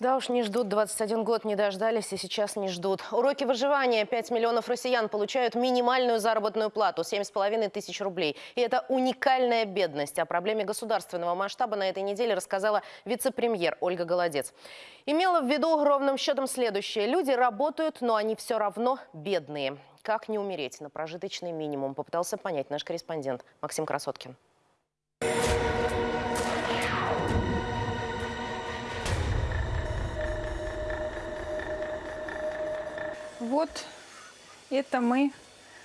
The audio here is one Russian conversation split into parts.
Да уж, не ждут. 21 год не дождались и сейчас не ждут. Уроки выживания. 5 миллионов россиян получают минимальную заработную плату – 7,5 тысяч рублей. И это уникальная бедность. О проблеме государственного масштаба на этой неделе рассказала вице-премьер Ольга Голодец. Имела в виду ровным счетом следующее. Люди работают, но они все равно бедные. Как не умереть на прожиточный минимум, попытался понять наш корреспондент Максим Красоткин. Вот это мы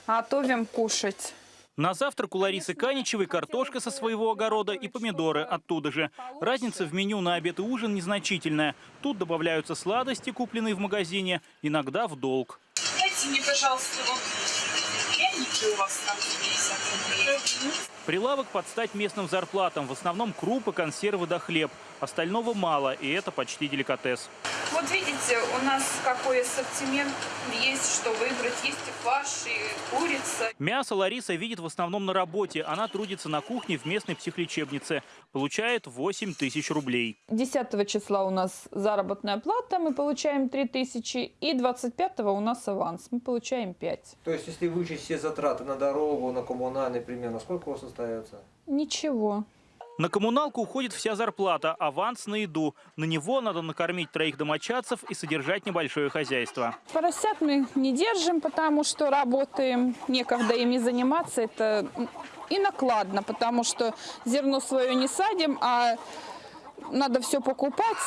готовим кушать. На завтрак у Ларисы Каничевой картошка со своего огорода и помидоры оттуда же. Разница в меню на обед и ужин незначительная. Тут добавляются сладости, купленные в магазине, иногда в долг. Дайте мне, пожалуйста, вот пряники у вас там 50 рублей. Прилавок под стать местным зарплатам. В основном крупы, консервы да хлеб. Остального мало, и это почти деликатес. Вот видите, у нас какой ассортимент есть, что выбрать. Есть и фарш, и курица. Мясо Лариса видит в основном на работе. Она трудится на кухне в местной психлечебнице. Получает 8 тысяч рублей. 10 числа у нас заработная плата, мы получаем 3 тысячи. И 25 у нас аванс, мы получаем 5. То есть, если вычесть все затраты на дорогу, на коммунальный, примерно, сколько у вас остается? Ничего. На коммуналку уходит вся зарплата, аванс на еду. На него надо накормить троих домочадцев и содержать небольшое хозяйство. Поросят мы не держим, потому что работаем, некогда ими заниматься. Это и накладно, потому что зерно свое не садим, а надо все покупать.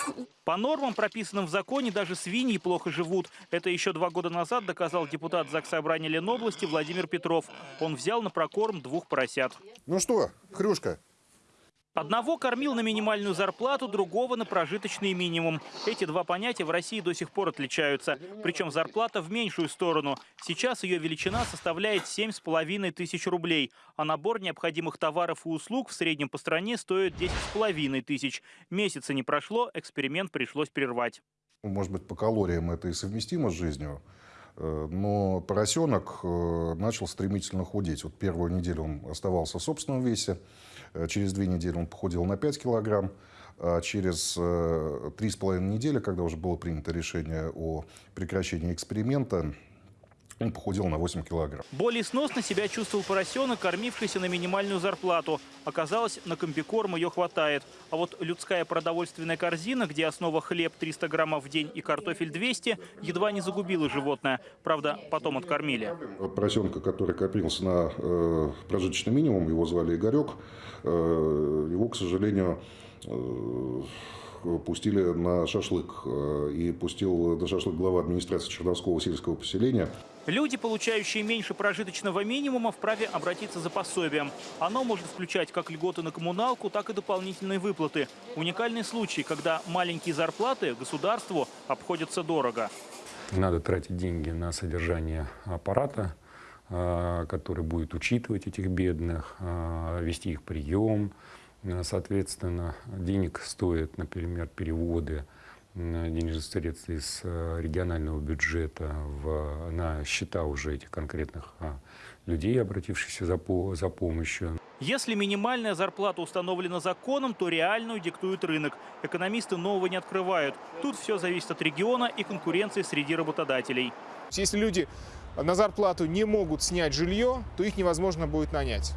По нормам, прописанным в законе, даже свиньи плохо живут. Это еще два года назад доказал депутат Заксобрания Ленобласти Владимир Петров. Он взял на прокорм двух поросят. Ну что, Хрюшка, Одного кормил на минимальную зарплату, другого на прожиточный минимум. Эти два понятия в России до сих пор отличаются. Причем зарплата в меньшую сторону. Сейчас ее величина составляет 7,5 тысяч рублей. А набор необходимых товаров и услуг в среднем по стране стоит 10,5 тысяч. Месяца не прошло, эксперимент пришлось прервать. может быть, по калориям это и совместимо с жизнью, но поросенок э, начал стремительно худеть. Вот первую неделю он оставался в собственном весе, э, через две недели он похудел на 5 килограмм, а через э, три с половиной недели, когда уже было принято решение о прекращении эксперимента, он похудел на 8 килограмм. Более сносно себя чувствовал поросенок, кормившийся на минимальную зарплату. Оказалось, на комбикорм ее хватает. А вот людская продовольственная корзина, где основа хлеб 300 граммов в день и картофель 200, едва не загубила животное. Правда, потом откормили. Поросенка, который копился на э, прожиточный минимум, его звали Игорек, э, его, к сожалению, э, пустили на шашлык. Э, И пустил на шашлык глава администрации Черновского сельского поселения. Люди, получающие меньше прожиточного минимума, вправе обратиться за пособием. Оно может включать как льготы на коммуналку, так и дополнительные выплаты. Уникальный случай, когда маленькие зарплаты государству обходятся дорого. Надо тратить деньги на содержание аппарата, а, который будет учитывать этих бедных, а, вести их прием. А, Соответственно, денег стоят, например, переводы денежных средств из а, регионального бюджета в, на счета уже этих конкретных а, людей, обратившихся за, по- за помощью. Если минимальная зарплата установлена законом, то реальную диктует рынок. Экономисты нового не открывают. Тут все зависит от региона и конкуренции среди работодателей. Если люди на зарплату не могут снять жилье, то их невозможно будет нанять.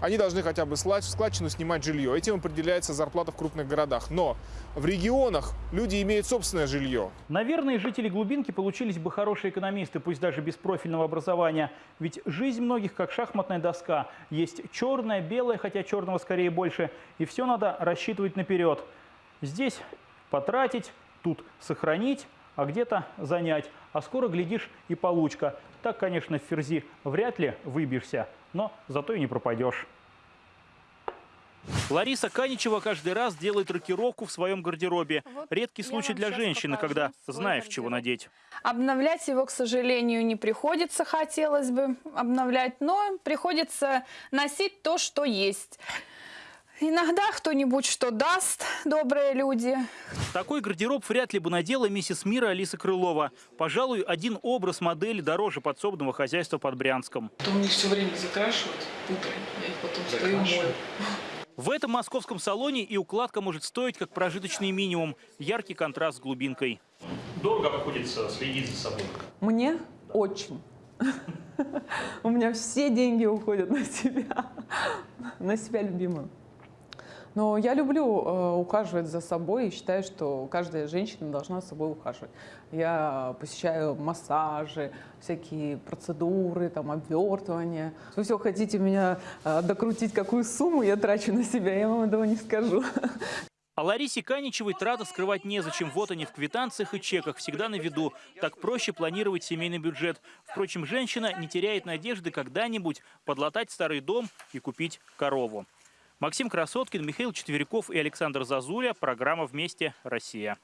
Они должны хотя бы склад- в складчину снимать жилье. Этим определяется зарплата в крупных городах. Но в регионах люди имеют собственное жилье. Наверное, жители глубинки получились бы хорошие экономисты, пусть даже без профильного образования. Ведь жизнь многих как шахматная доска. Есть черное, белое, хотя черного скорее больше. И все надо рассчитывать наперед. Здесь потратить, тут сохранить, а где-то занять. А скоро, глядишь, и получка. Так, конечно, в ферзи вряд ли выбьешься, но зато и не пропадешь. Лариса Каничева каждый раз делает рокировку в своем гардеробе. Редкий случай для женщины, когда знаешь, чего надеть. Обновлять его, к сожалению, не приходится, хотелось бы обновлять, но приходится носить то, что есть. Иногда кто-нибудь что даст, добрые люди. Такой гардероб вряд ли бы надела миссис Мира Алиса Крылова. Пожалуй, один образ модели дороже подсобного хозяйства под Брянском. То у них все время закрашивают утром. Я их потом стою мою. В этом московском салоне и укладка может стоить как прожиточный минимум. Яркий контраст с глубинкой. Дорого обходится следить за собой. Мне очень. У меня все деньги уходят на себя, на себя любимую. Но я люблю э, ухаживать за собой и считаю, что каждая женщина должна за собой ухаживать. Я посещаю массажи, всякие процедуры, там, обвертывания. Вы все хотите меня э, докрутить, какую сумму я трачу на себя, я вам этого не скажу. А Ларисе Каничевой траты скрывать незачем. Вот они в квитанциях и чеках, всегда на виду. Так проще планировать семейный бюджет. Впрочем, женщина не теряет надежды когда-нибудь подлатать старый дом и купить корову. Максим Красоткин, Михаил Четверяков и Александр Зазуля. Программа «Вместе. Россия».